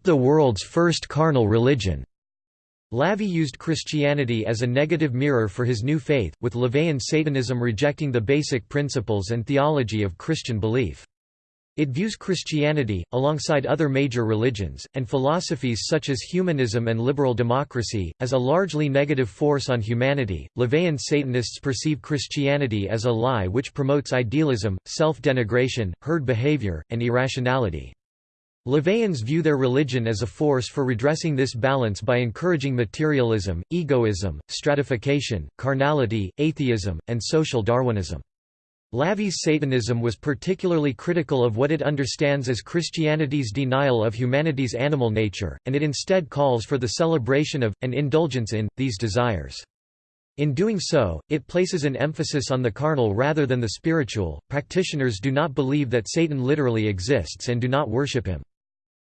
the world's first carnal religion. LaVey used Christianity as a negative mirror for his new faith, with LaVeyan Satanism rejecting the basic principles and theology of Christian belief. It views Christianity, alongside other major religions, and philosophies such as humanism and liberal democracy, as a largely negative force on humanity. LaVeyan Satanists perceive Christianity as a lie which promotes idealism, self denigration, herd behavior, and irrationality. LaVeyans view their religion as a force for redressing this balance by encouraging materialism, egoism, stratification, carnality, atheism, and social Darwinism. LaVey's Satanism was particularly critical of what it understands as Christianity's denial of humanity's animal nature, and it instead calls for the celebration of, and indulgence in, these desires. In doing so, it places an emphasis on the carnal rather than the spiritual. Practitioners do not believe that Satan literally exists and do not worship him.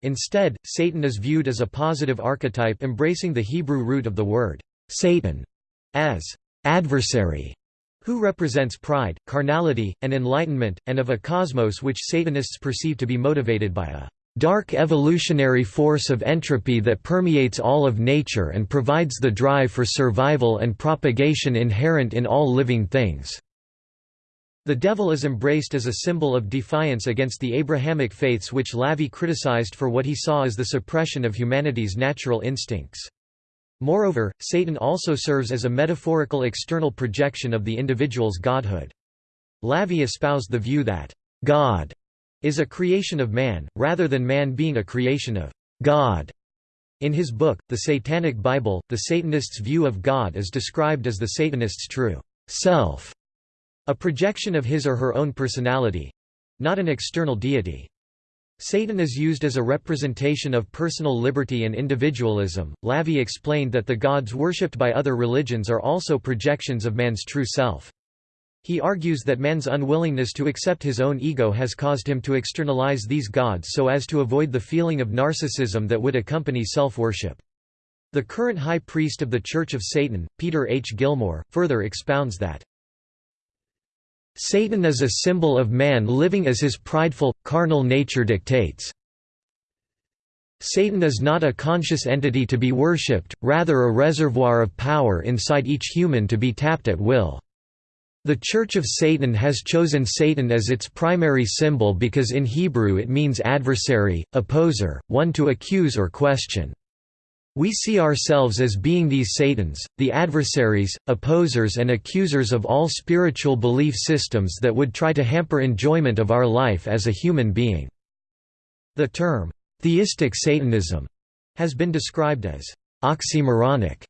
Instead, Satan is viewed as a positive archetype embracing the Hebrew root of the word, Satan, as adversary, who represents pride, carnality, and enlightenment, and of a cosmos which Satanists perceive to be motivated by a dark evolutionary force of entropy that permeates all of nature and provides the drive for survival and propagation inherent in all living things. The devil is embraced as a symbol of defiance against the Abrahamic faiths which LaVey criticized for what he saw as the suppression of humanity's natural instincts. Moreover, Satan also serves as a metaphorical external projection of the individual's godhood. LaVey espoused the view that, "...God," is a creation of man, rather than man being a creation of God. In his book, The Satanic Bible, the Satanist's view of God is described as the Satanist's true self, a projection of his or her own personality—not an external deity. Satan is used as a representation of personal liberty and individualism. LaVey explained that the gods worshipped by other religions are also projections of man's true self. He argues that man's unwillingness to accept his own ego has caused him to externalize these gods so as to avoid the feeling of narcissism that would accompany self-worship. The current high priest of the Church of Satan, Peter H. Gilmore, further expounds that Satan is a symbol of man living as his prideful, carnal nature dictates. Satan is not a conscious entity to be worshipped, rather a reservoir of power inside each human to be tapped at will. The Church of Satan has chosen Satan as its primary symbol because in Hebrew it means adversary, opposer, one to accuse or question. We see ourselves as being these Satans, the adversaries, opposers and accusers of all spiritual belief systems that would try to hamper enjoyment of our life as a human being." The term, "'theistic Satanism' has been described as «oxymoronic»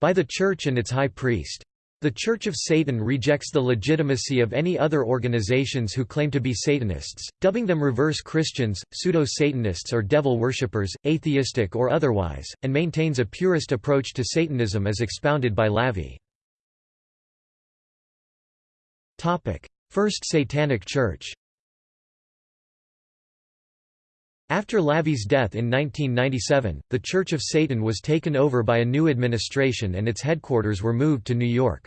by the Church and its high priest. The Church of Satan rejects the legitimacy of any other organizations who claim to be Satanists, dubbing them reverse Christians, pseudo-Satanists or devil worshippers, atheistic or otherwise, and maintains a purist approach to Satanism as expounded by LaVey. First Satanic Church After LaVey's death in 1997, the Church of Satan was taken over by a new administration and its headquarters were moved to New York.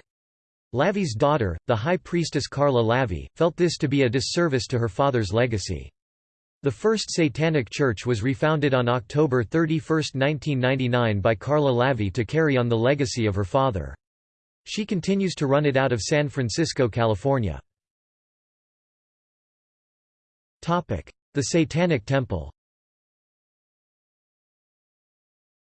LaVey's daughter, the High Priestess Karla LaVey, felt this to be a disservice to her father's legacy. The First Satanic Church was refounded on October 31, 1999 by Karla LaVey to carry on the legacy of her father. She continues to run it out of San Francisco, California. The Satanic Temple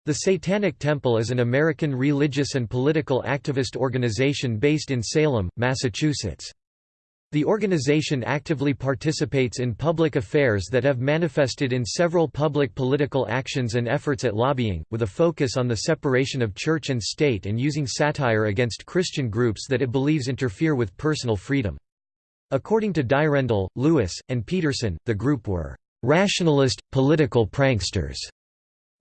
The Satanic Temple is an American religious and political activist organization based in Salem, Massachusetts. The organization actively participates in public affairs that have manifested in several public political actions and efforts at lobbying, with a focus on the separation of church and state and using satire against Christian groups that it believes interfere with personal freedom. According to Dyrendal, Lewis, and Petersen, the group were rationalist, political pranksters.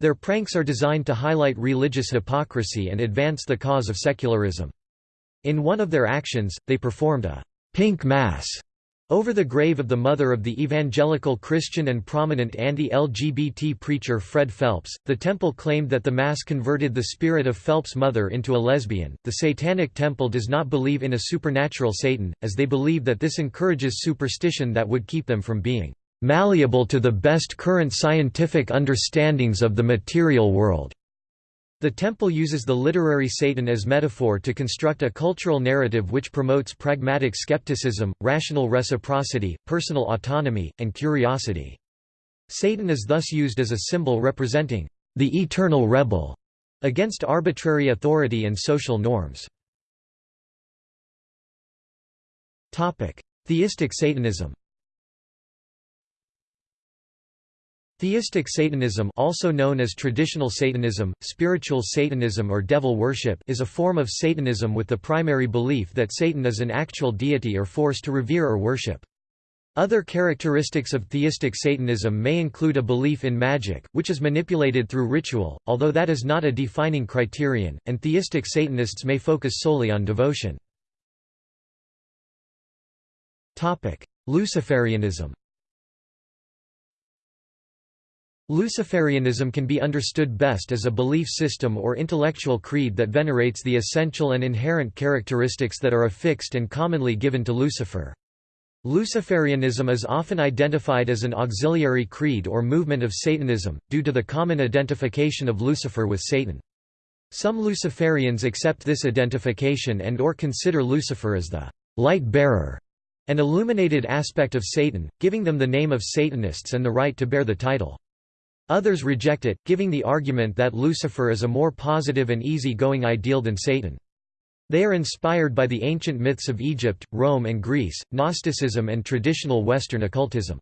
Their pranks are designed to highlight religious hypocrisy and advance the cause of secularism. In one of their actions, they performed a pink mass over the grave of the mother of the evangelical Christian and prominent anti-LGBT preacher Fred Phelps, the temple claimed that the mass converted the spirit of Phelps' mother into a lesbian. The Satanic Temple does not believe in a supernatural Satan, as they believe that this encourages superstition that would keep them from being malleable to the best current scientific understandings of the material world. The temple uses the literary Satan as metaphor to construct a cultural narrative which promotes pragmatic skepticism, rational reciprocity, personal autonomy, and curiosity. Satan is thus used as a symbol representing the eternal rebel against arbitrary authority and social norms. Theistic Satanism Theistic Satanism also known as traditional Satanism, spiritual Satanism or devil worship is a form of Satanism with the primary belief that Satan is an actual deity or force to revere or worship. Other characteristics of theistic Satanism may include a belief in magic, which is manipulated through ritual, although that is not a defining criterion, and theistic Satanists may focus solely on devotion. Luciferianism Luciferianism can be understood best as a belief system or intellectual creed that venerates the essential and inherent characteristics that are affixed and commonly given to Lucifer. Luciferianism is often identified as an auxiliary creed or movement of Satanism, due to the common identification of Lucifer with Satan. Some Luciferians accept this identification and or consider Lucifer as the light bearer, an illuminated aspect of Satan, giving them the name of Satanists and the right to bear the title. Others reject it, giving the argument that Lucifer is a more positive and easy-going ideal than Satan. They are inspired by the ancient myths of Egypt, Rome and Greece, Gnosticism and traditional Western occultism.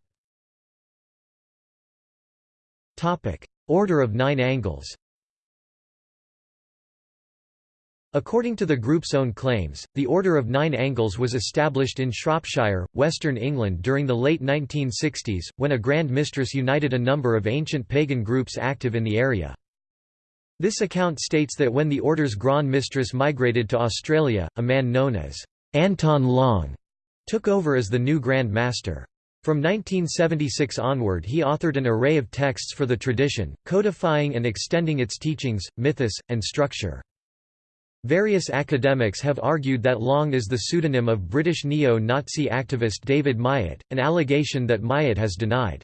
Order of Nine Angles According to the group's own claims, the Order of Nine Angles was established in Shropshire, Western England during the late 1960s, when a Grand Mistress united a number of ancient pagan groups active in the area. This account states that when the Order's Grand Mistress migrated to Australia, a man known as Anton Long took over as the new Grand Master. From 1976 onward he authored an array of texts for the tradition, codifying and extending its teachings, mythos, and structure. Various academics have argued that Long is the pseudonym of British neo-Nazi activist David Myatt, an allegation that Myatt has denied.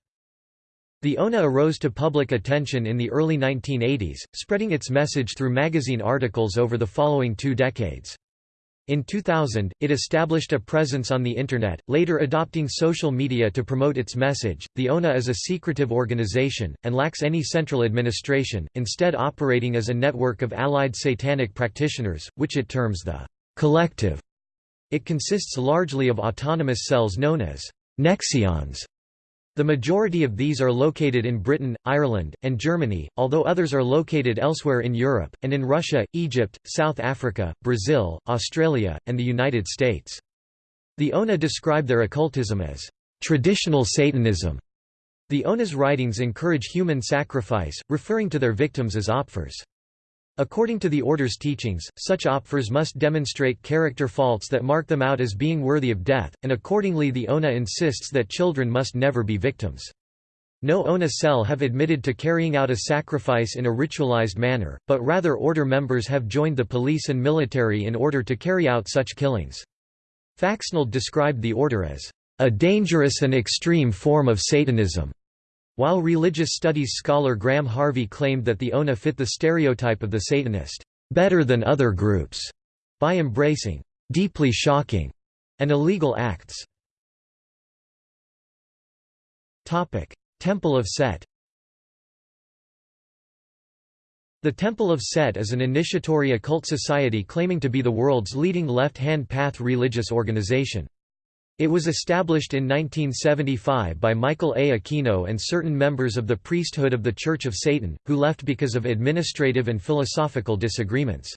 The ONA arose to public attention in the early 1980s, spreading its message through magazine articles over the following two decades. In 2000, it established a presence on the Internet, later adopting social media to promote its message. The ONA is a secretive organization, and lacks any central administration, instead, operating as a network of allied satanic practitioners, which it terms the collective. It consists largely of autonomous cells known as nexions, the majority of these are located in Britain, Ireland, and Germany, although others are located elsewhere in Europe, and in Russia, Egypt, South Africa, Brazil, Australia, and the United States. The ONA describe their occultism as traditional Satanism. The ONA's writings encourage human sacrifice, referring to their victims as opfers. According to the order's teachings, such opfers must demonstrate character faults that mark them out as being worthy of death, and accordingly the ONA insists that children must never be victims. No ONA cell have admitted to carrying out a sacrifice in a ritualized manner, but rather order members have joined the police and military in order to carry out such killings. Faxneld described the order as a dangerous and extreme form of Satanism. While religious studies scholar Graham Harvey claimed that the ONA fit the stereotype of the Satanist, better than other groups, by embracing deeply shocking and illegal acts. Temple of Set The Temple of Set is an initiatory occult society claiming to be the world's leading left-hand path religious organization. It was established in 1975 by Michael A. Aquino and certain members of the priesthood of the Church of Satan, who left because of administrative and philosophical disagreements.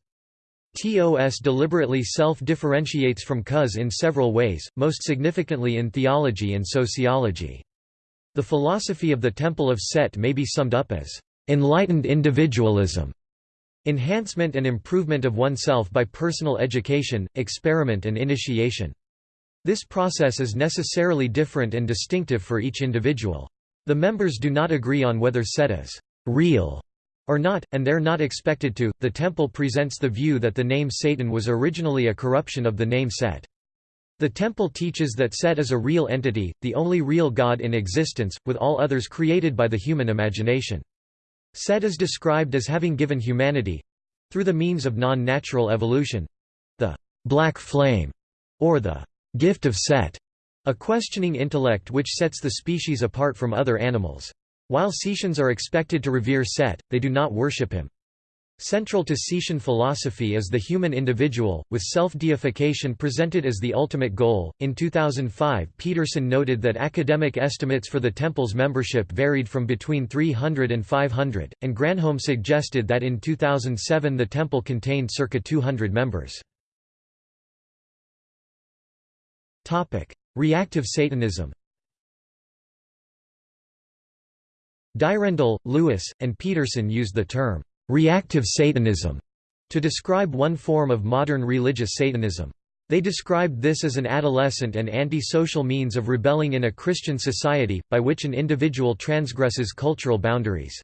TOS deliberately self-differentiates from CoS in several ways, most significantly in theology and sociology. The philosophy of the Temple of Set may be summed up as enlightened individualism, enhancement and improvement of oneself by personal education, experiment and initiation. This process is necessarily different and distinctive for each individual. The members do not agree on whether Set is real or not, and they're not expected to. The temple presents the view that the name Satan was originally a corruption of the name Set. The temple teaches that Set is a real entity, the only real god in existence, with all others created by the human imagination. Set is described as having given humanity through the means of non-natural evolution the black flame, or the gift of Set, a questioning intellect which sets the species apart from other animals. While Setians are expected to revere Set, they do not worship him. Central to Setian philosophy is the human individual, with self-deification presented as the ultimate goal. In 2005, Petersen noted that academic estimates for the temple's membership varied from between 300 and 500, and Granholm suggested that in 2007 the temple contained circa 200 members. Reactive Satanism. Dyrendal, Lewis, and Petersen used the term reactive Satanism to describe one form of modern religious Satanism. They described this as an adolescent and anti-social means of rebelling in a Christian society, by which an individual transgresses cultural boundaries.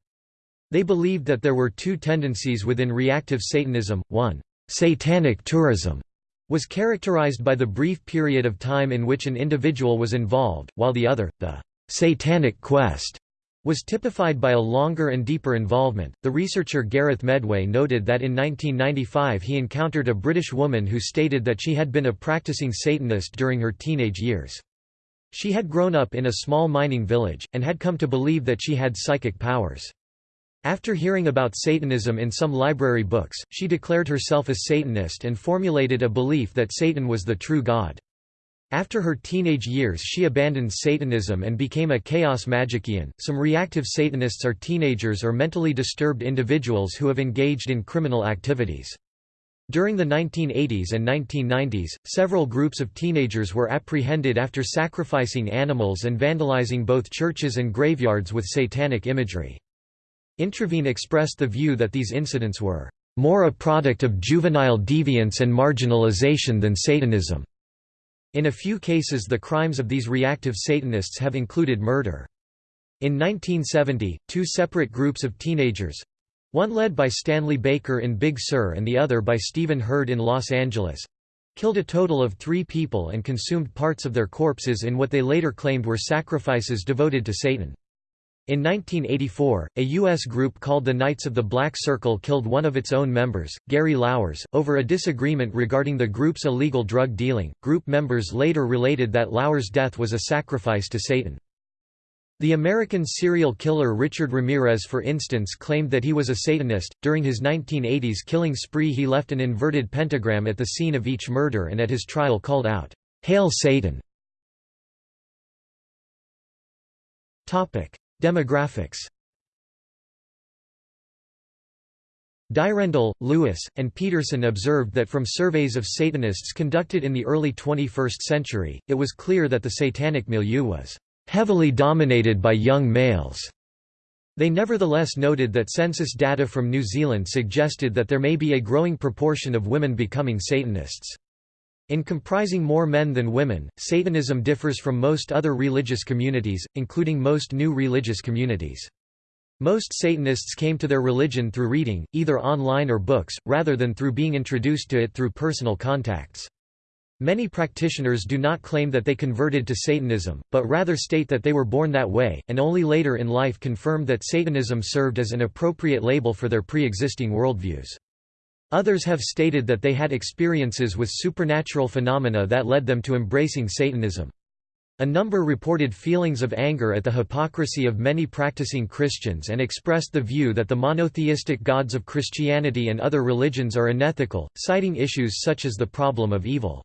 They believed that there were two tendencies within reactive Satanism, one, satanic tourism, was characterized by the brief period of time in which an individual was involved, while the other, the satanic quest, was typified by a longer and deeper involvement. The researcher Gareth Medway noted that in 1995 he encountered a British woman who stated that she had been a practicing Satanist during her teenage years. She had grown up in a small mining village, and had come to believe that she had psychic powers. After hearing about Satanism in some library books, she declared herself a Satanist and formulated a belief that Satan was the true God. After her teenage years, she abandoned Satanism and became a chaos magician. Some reactive Satanists are teenagers or mentally disturbed individuals who have engaged in criminal activities. During the 1980s and 1990s, several groups of teenagers were apprehended after sacrificing animals and vandalizing both churches and graveyards with satanic imagery. Introvigne expressed the view that these incidents were more a product of juvenile deviance and marginalization than Satanism. In a few cases the crimes of these reactive Satanists have included murder. In 1970, two separate groups of teenagers—one led by Stanley Baker in Big Sur and the other by Stephen Hurd in Los Angeles—killed a total of three people and consumed parts of their corpses in what they later claimed were sacrifices devoted to Satan. In 1984, a U.S. group called the Knights of the Black Circle killed one of its own members, Gary Lauwers, over a disagreement regarding the group's illegal drug dealing. Group members later related that Lauwers' death was a sacrifice to Satan. The American serial killer Richard Ramirez, for instance, claimed that he was a Satanist. During his 1980s killing spree, he left an inverted pentagram at the scene of each murder and at his trial called out, Hail Satan! Demographics Dyrendal, Lewis, and Petersen observed that from surveys of Satanists conducted in the early 21st century, it was clear that the satanic milieu was heavily dominated by young males. They nevertheless noted that census data from New Zealand suggested that there may be a growing proportion of women becoming Satanists. In comprising more men than women, Satanism differs from most other religious communities, including most new religious communities. Most Satanists came to their religion through reading, either online or books, rather than through being introduced to it through personal contacts. Many practitioners do not claim that they converted to Satanism, but rather state that they were born that way, and only later in life confirmed that Satanism served as an appropriate label for their pre-existing worldviews. Others have stated that they had experiences with supernatural phenomena that led them to embracing Satanism. A number reported feelings of anger at the hypocrisy of many practicing Christians and expressed the view that the monotheistic gods of Christianity and other religions are unethical, citing issues such as the problem of evil.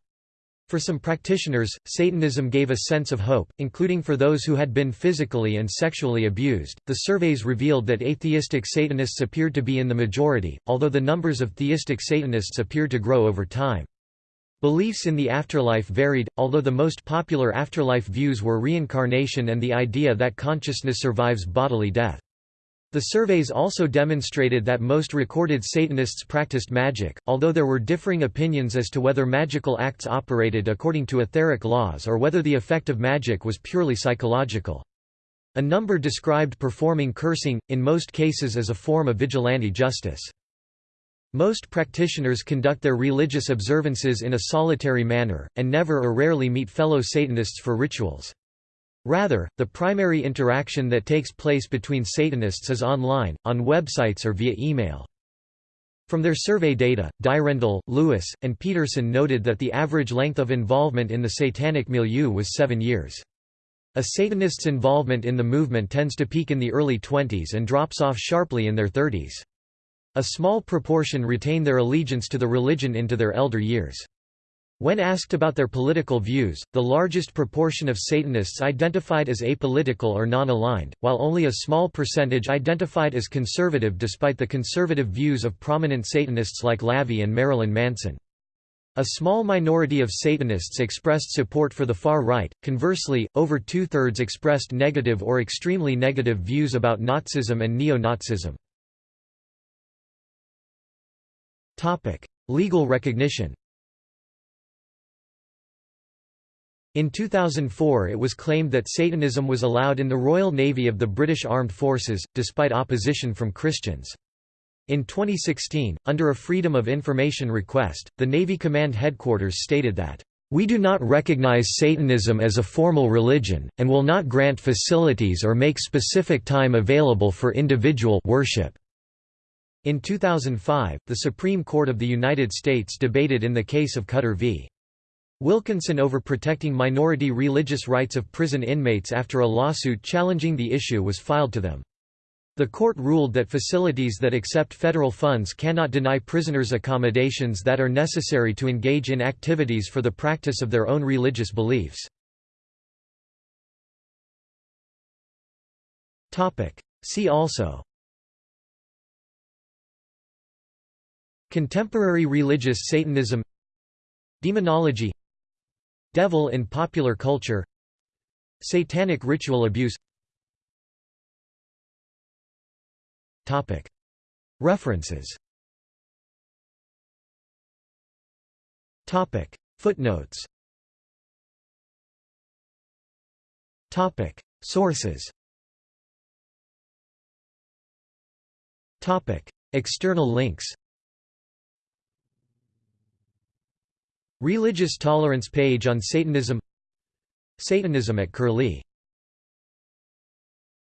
For some practitioners, Satanism gave a sense of hope, including for those who had been physically and sexually abused. The surveys revealed that atheistic Satanists appeared to be in the majority, although the numbers of theistic Satanists appeared to grow over time. Beliefs in the afterlife varied, although the most popular afterlife views were reincarnation and the idea that consciousness survives bodily death. The surveys also demonstrated that most recorded Satanists practiced magic, although there were differing opinions as to whether magical acts operated according to etheric laws or whether the effect of magic was purely psychological. A number described performing cursing, in most cases as a form of vigilante justice. Most practitioners conduct their religious observances in a solitary manner, and never or rarely meet fellow Satanists for rituals. Rather, the primary interaction that takes place between Satanists is online, on websites or via email. From their survey data, Dyrendal, Lewis, and Petersen noted that the average length of involvement in the satanic milieu was seven years. A Satanist's involvement in the movement tends to peak in the early 20s and drops off sharply in their 30s. A small proportion retain their allegiance to the religion into their elder years. When asked about their political views, the largest proportion of Satanists identified as apolitical or non-aligned, while only a small percentage identified as conservative despite the conservative views of prominent Satanists like LaVey and Marilyn Manson. A small minority of Satanists expressed support for the far right, conversely, over two-thirds expressed negative or extremely negative views about Nazism and neo-Nazism. Legal recognition In 2004 it was claimed that Satanism was allowed in the Royal Navy of the British Armed Forces, despite opposition from Christians. In 2016, under a Freedom of Information request, the Navy Command Headquarters stated that, "...we do not recognize Satanism as a formal religion, and will not grant facilities or make specific time available for individual worship." In 2005, the Supreme Court of the United States debated in the case of Cutter v. Wilkinson over protecting minority religious rights of prison inmates after a lawsuit challenging the issue was filed to them. The court ruled that facilities that accept federal funds cannot deny prisoners accommodations that are necessary to engage in activities for the practice of their own religious beliefs. See also Contemporary religious Satanism Demonology Devil in popular culture Satanic ritual abuse. References. Footnotes. Sources. External links Religious tolerance page on Satanism Satanism at Curlie